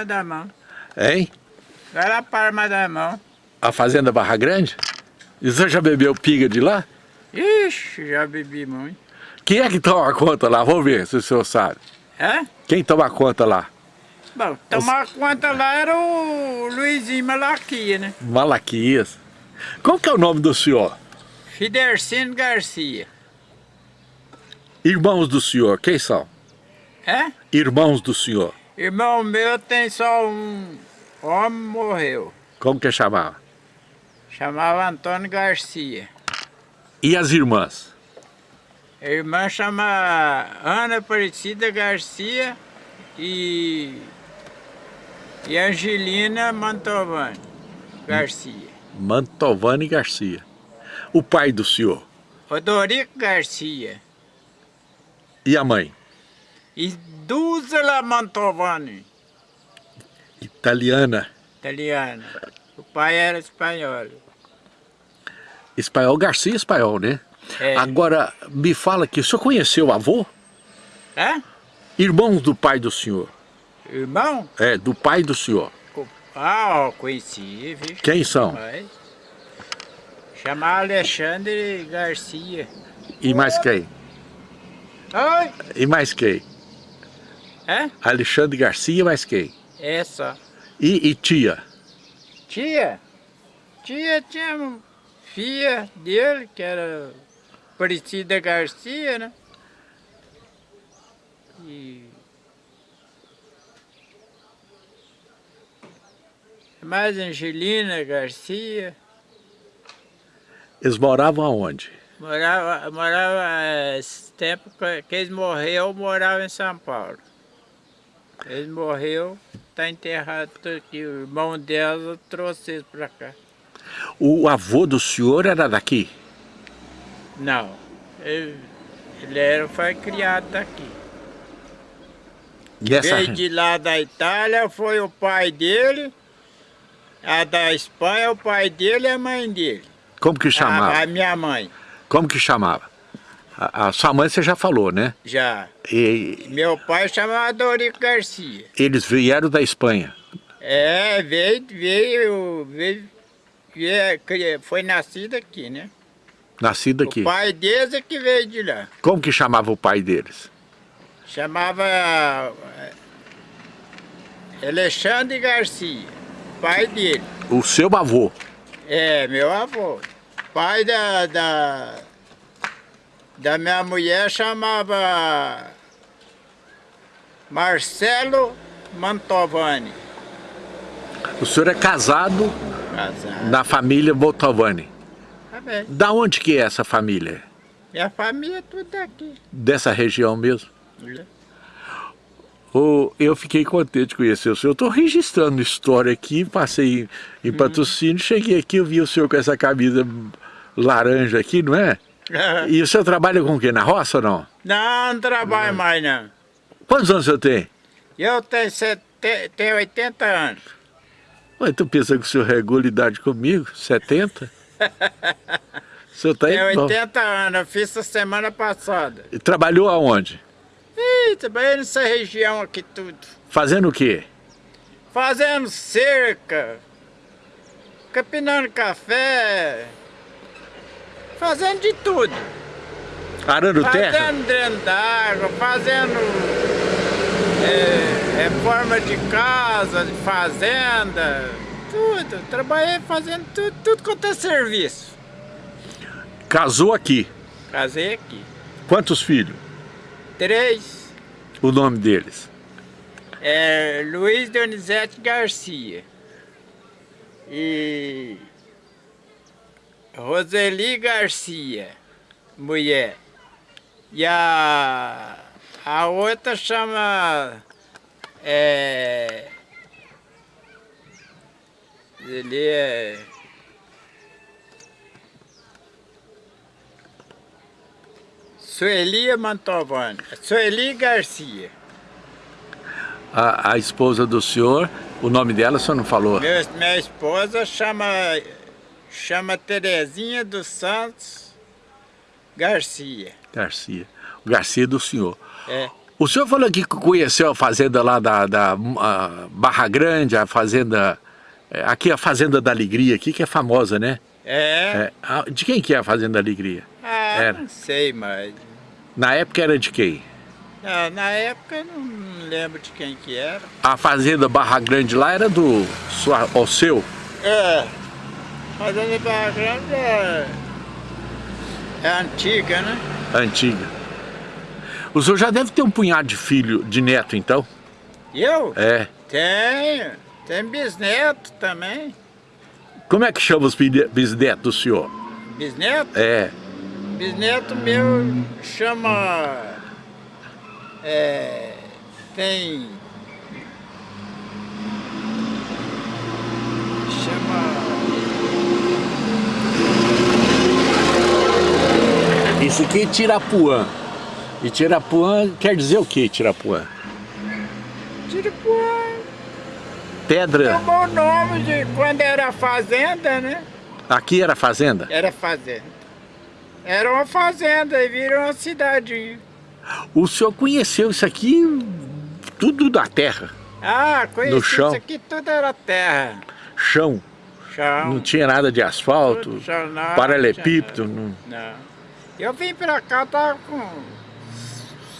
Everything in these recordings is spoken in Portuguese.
Palma da Mão. Hein? Vai lá Palma da Mão. A fazenda Barra Grande? E você já bebeu piga de lá? Ixi, já bebi muito. Quem é que toma conta lá? Vamos ver se o senhor sabe. É? Quem toma conta lá? Bom, tomar conta lá era o Luizinho Malaquia, né? Malaquias. Qual que é o nome do senhor? Fidercino Garcia. Irmãos do senhor, quem são? É? Irmãos do senhor. Irmão meu tem só um homem morreu. Como que chamava? Chamava Antônio Garcia. E as irmãs? A irmã chama Ana Aparecida Garcia e, e Angelina Mantovani Garcia. Mantovani Garcia. O pai do senhor? Rodorico Garcia. E a mãe? E Dúzela Mantovani, Italiana. italiana. O pai era espanhol. Espanhol, Garcia espanhol, né? É. Agora, me fala aqui, o senhor conheceu o avô? É? Irmãos do pai do senhor? Irmão? É, do pai do senhor. Ah, conheci, viu? Quem são? Pai. Chamava Alexandre Garcia. E mais quem? Oi? E mais quem? É? Alexandre Garcia, mais quem? Só. E, e tia? Tia? Tia tinha uma filha dele, que era Aparecida Garcia, né? E... Mais Angelina Garcia. Eles moravam aonde? Morava, morava esse tempo que eles morreu, morava em São Paulo. Eles morreu, tá enterrado aqui. O irmão dela trouxe eles pra cá. O avô do senhor era daqui? Não, ele, ele era, foi criado daqui. E essa... Veio de lá da Itália, foi o pai dele, a da Espanha, o pai dele e a mãe dele. Como que chamava? A, a minha mãe, Como que chamava? A, a sua mãe você já falou, né? já. E Meu pai chamava Dorico Garcia. eles vieram da Espanha. É, veio, veio, veio, veio cri- foi nascido aqui, né? Nascido aqui. O pai deles é que veio de lá. Como que chamava o pai deles? Chamava eh, Alexandre Garcia, pai dele. O seu avô. É, meu avô. Pai da, da, da minha mulher chamava Marcelo Mantovani. O senhor é casado Casado. na família. Tá bem. Da onde que é essa família? Minha família é tudo daqui. Dessa região mesmo? Ô, eu fiquei contente de conhecer o senhor. Estou registrando história aqui, passei em, em patrocínio, cheguei aqui, eu vi o senhor com essa camisa laranja aqui, não é? E o senhor trabalha com o quê? Na roça ou não? Não, não trabalho mais não. Quantos anos o senhor tem? Eu tenho, sete, tenho 80 anos. Ué, tu pensa que o senhor regula idade comigo? 70? O senhor tá Tenho aí? bom. 80 anos, eu fiz essa semana passada. E Trabalhou aonde? Ih, trabalhei nessa região aqui tudo. Fazendo o quê? Fazendo cerca, capinando café, fazendo de tudo. Arando terra? Fazendo dreno d'água, fazendo é, reforma de casa, de fazenda, tudo. Trabalhei fazendo tudo, tudo quanto é serviço. Casou aqui. Casei aqui. Quantos filhos? Três. O nome deles? É Luiz Donizete Garcia. E Roseli Garcia, mulher. E a, a outra chama. É, ele é. Sueli Mantovani. Sueli Garcia. A, a esposa do senhor, o nome dela o senhor não falou? Meu- minha esposa chama, chama Terezinha dos Santos Garcia. Garcia. Garcia do senhor. É. O senhor falou que conheceu a fazenda lá da, da Barra Grande, a fazenda... É, aqui a Fazenda da Alegria, aqui que é famosa, né? É. é. De quem que é a Fazenda da Alegria? Ah, era. não sei, mas... Na época era de quem? Ah, na época eu não lembro de quem que era. A Fazenda Barra Grande lá era do o seu? É. Fazenda Barra Grande é... É antiga, né? Antiga. O senhor já deve ter um punhado de filho, de neto, então? Eu? É. Tenho. Tem bisneto também. Como é que chama os bisnetos do senhor? Bisneto? É. Bisneto meu chama... É, tem... Chama... Isso aqui é Tirapuã. E Tirapuã quer dizer o que, Tirapuã? Tirapuã... Pedra... Tomou o nome de quando era fazenda, né? Aqui era fazenda? Era fazenda. Era uma fazenda e virou uma cidade. O senhor conheceu isso aqui tudo da terra? Ah, conheci no chão. isso aqui tudo era terra. Chão? Chão. Não tinha nada de asfalto? Chão, não, paralelepípedo? Não, não. Eu vim pra cá, tava com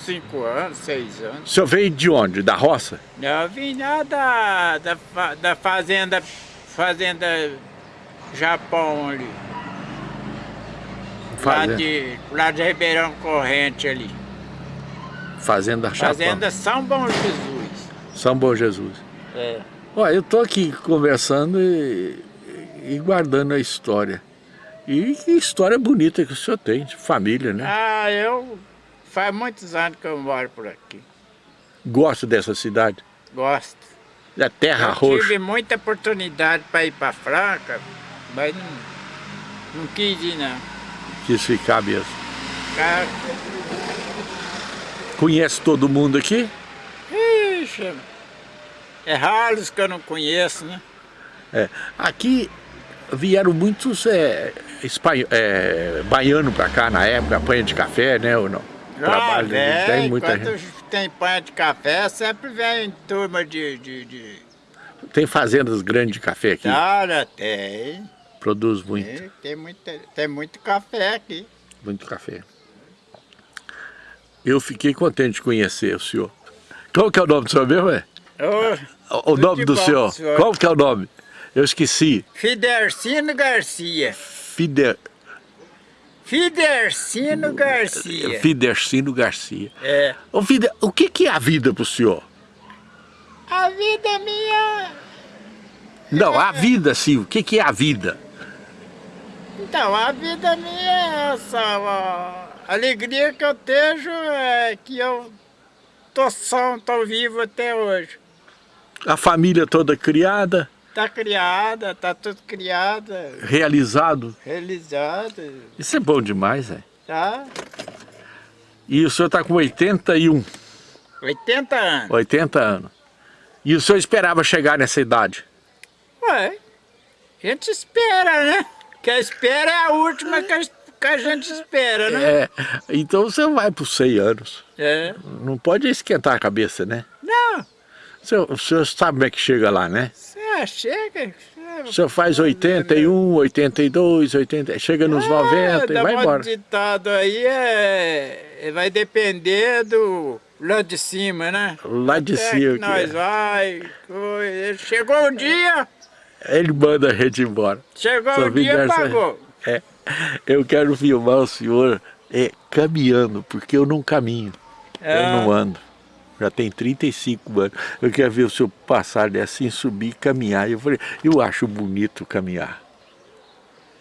cinco anos, seis anos. O senhor veio de onde? Da roça? Eu vim lá da, da, da fazenda, fazenda Japão ali. Fazenda. Lá de, lá de Ribeirão Corrente ali. Fazenda Japão. Fazenda São Bom Jesus. São Bom Jesus. É. Olha, eu tô aqui conversando e, e guardando a história. E que história bonita que o senhor tem, de família, né? Ah, eu... Faz muitos anos que eu moro por aqui. Gosto dessa cidade? Gosto. Da terra eu roxa? tive muita oportunidade para ir para Franca, mas não, não quis ir não. Quis ficar mesmo. Cara... Conhece todo mundo aqui? Ixi, é raros que eu não conheço, né? É. Aqui vieram muitos é, espanho, é, baianos para cá na época, apanha de café, né, ou não? Ah, Trabalho, vem, tem muita gente. tem panha de café, sempre vem turma de, de, de... Tem fazendas grandes de café aqui? Cara, tem. Produz muito? Tem, tem, muito, tem muito café aqui. Muito café. Eu fiquei contente de conhecer o senhor. Qual que é o nome do senhor mesmo, é? Oh, o nome do senhor. senhor. Qual que é o nome? Eu esqueci. Fidercino Garcia. Fider... Fidercino Garcia. Fidercino Garcia. É. O, Fider... o que, que é a vida para o senhor? A vida minha... Não, a vida, sim. O que, que é a vida? Então, a vida minha é essa. A alegria que eu tenho é que eu tô são, tô vivo até hoje. A família toda criada? Tá criada, tá tudo criada. Realizado? Realizado. Isso é bom demais, é? Tá. E o senhor tá com 81? 80 anos. 80 anos. E o senhor esperava chegar nessa idade? Ué, a gente espera, né? Que a espera é a última que a, que a gente espera, né? É, então você vai por 100 anos. É. Não pode esquentar a cabeça, né? Não. O senhor, o senhor sabe como é que chega lá, né? É, chega. O senhor faz 81, 82, 80, chega nos é, 90 e vai embora. ditado aí é, vai depender do lá de cima, né? Lá de Até cima. Que nós é. vai, chegou um dia... Ele manda a gente embora. Chegou o um dia, pagou. É, eu quero filmar o senhor é, caminhando, porque eu não caminho, é. eu não ando já tem 35 anos. Eu quero ver o senhor passar assim, subir, caminhar. Eu falei, eu acho bonito caminhar.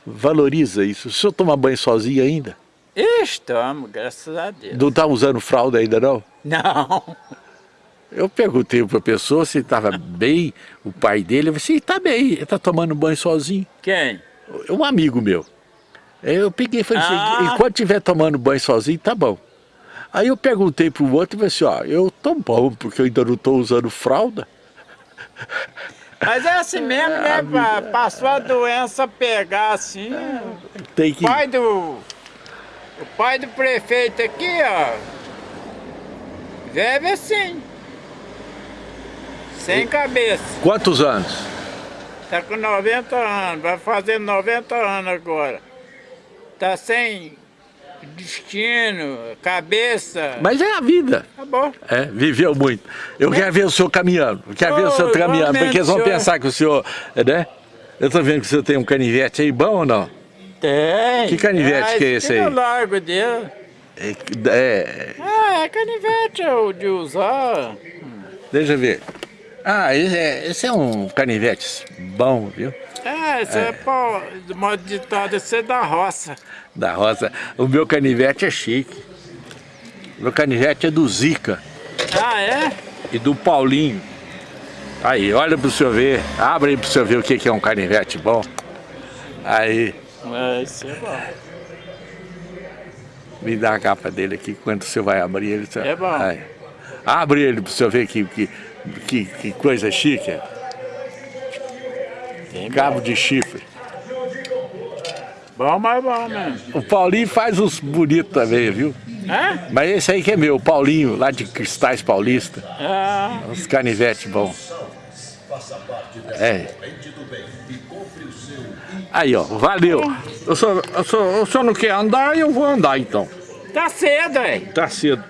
Valoriza isso. O senhor toma banho sozinho ainda? Estamos, graças a Deus. Não está usando fralda ainda não? Não. Eu perguntei para a pessoa se estava bem, o pai dele, eu falei, está bem, ele está tomando banho sozinho. Quem? Um amigo meu. Eu peguei e falei assim, ah. enquanto estiver tomando banho sozinho, tá bom. Aí eu perguntei para o outro e falei assim, ó, eu tô bom, porque eu ainda não estou usando fralda. Mas é assim mesmo, né? Vida... Passou a doença pegar assim. Tem que... O pai do. O pai do prefeito aqui, ó. Vive assim. Sem cabeça. Quantos anos? Tá com 90 anos, vai fazer 90 anos agora. Tá sem destino, cabeça. Mas é a vida. Acabou. É, viveu muito. Eu quero ver o senhor caminhando. Eu quero ver o senhor caminhando, porque eles vão senhor. pensar que o senhor, né? Eu tô vendo que o senhor tem um canivete aí bom ou não? Tem. Que canivete que é esse aí? Eu largo dele. É, é, Ah, é canivete é de usar. deixa eu ver. Ah, esse é, esse é um canivete bom, viu? É, isso é, pô, de modo ditado, isso é da roça. Da roça. O meu canivete é chique. O meu canivete é do Zica Ah, é? e do Paulinho. Aí, olha pro senhor ver. Abre aí pro senhor ver o que é um canivete bom. Aí, É, isso é bom. me dá a capa dele aqui, quando o senhor vai abrir ele. É bom. Aí. Abre ele pro senhor ver que, que, que, que coisa chique. É. Tem Cabo de chifre. Bom, mas bom mesmo. O Paulinho faz uns bonitos também, viu? É? Mas esse aí que é meu, o Paulinho, lá de Cristais Paulista. Ah, Uns canivetes bons. É. Aí, ó, valeu. O senhor, o, senhor, o senhor não quer andar, eu vou andar então. tá cedo, aí. Tá cedo.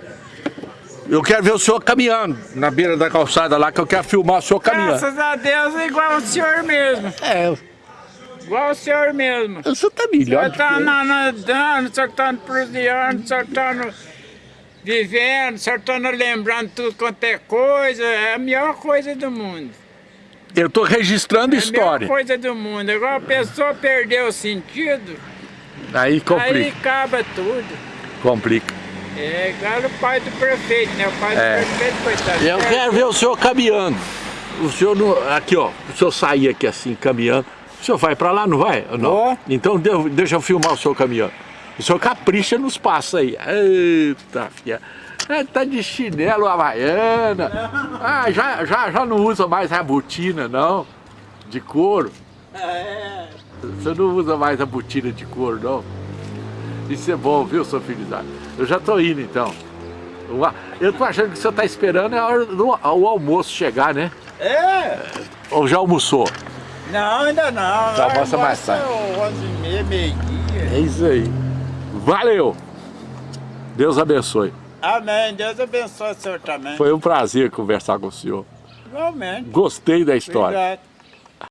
Eu quero ver o senhor caminhando na beira da calçada lá, que eu quero filmar o senhor caminhando. Graças a Deus é igual o senhor mesmo. É, Igual o senhor mesmo. o senhor tá O melhor senhor tá que eu. na- nadando, o senhor tá prosseando, o senhor tá no- vivendo, o senhor tá no- lembrando tudo quanto é coisa. É a melhor coisa do mundo. Eu tô registrando É a melhor história. coisa do mundo. Agora a pessoa perdeu o sentido, Aí aí complica, acaba tudo. complica. É igual o pai do prefeito, né? O pai do É. prefeito, coitado. Eu quero ver o senhor caminhando. O senhor não. Aqui, ó. O senhor sair aqui assim, caminhando. O senhor vai pra lá, não vai? Não. Vou. Então de- deixa eu filmar o senhor caminhando. O senhor capricha nos passos aí. Eita, filha. É, tá de chinelo havaiana. Ah, já, já, já não usa mais a botina, não. De couro. É. Você não usa mais a botina de couro, não. Isso é bom, viu, seu filho? Eu já tô indo, então. Eu tô achando que o senhor tá esperando a hora do o almoço chegar, né? É? Ou já almoçou? Não, ainda não. Tá, mostra mais Almoça tarde. 11 e meia, meio-dia. É isso aí. Valeu! Deus abençoe. Amém. Deus abençoe o senhor também. Foi um prazer conversar com o senhor. Igualmente. Gostei da história. Obrigado.